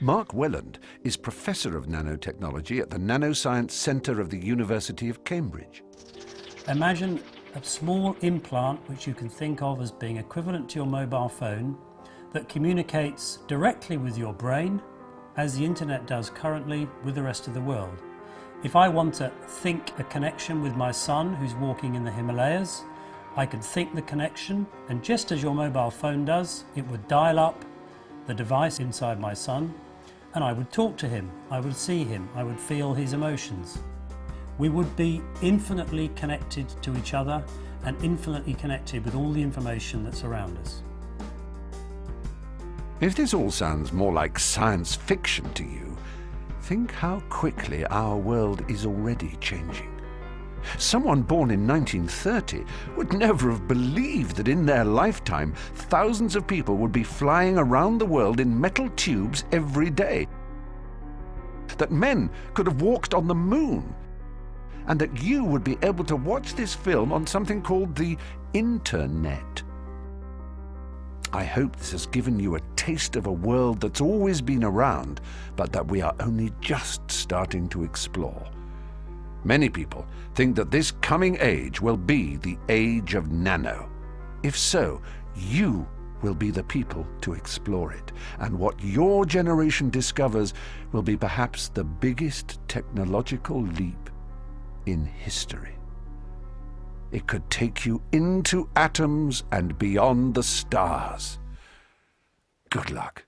Mark Welland is Professor of Nanotechnology at the Nanoscience Centre of the University of Cambridge. Imagine a small implant which you can think of as being equivalent to your mobile phone that communicates directly with your brain as the internet does currently with the rest of the world. If I want to think a connection with my son who's walking in the Himalayas, I can think the connection and just as your mobile phone does, it would dial up the device inside my son and I would talk to him, I would see him, I would feel his emotions. We would be infinitely connected to each other and infinitely connected with all the information that's around us. If this all sounds more like science fiction to you, think how quickly our world is already changing. Someone born in 1930 would never have believed that in their lifetime thousands of people would be flying around the world in metal tubes every day. That men could have walked on the moon. And that you would be able to watch this film on something called the Internet. I hope this has given you a taste of a world that's always been around, but that we are only just starting to explore. Many people think that this coming age will be the age of nano. If so, you will be the people to explore it, and what your generation discovers will be perhaps the biggest technological leap in history. It could take you into atoms and beyond the stars. Good luck.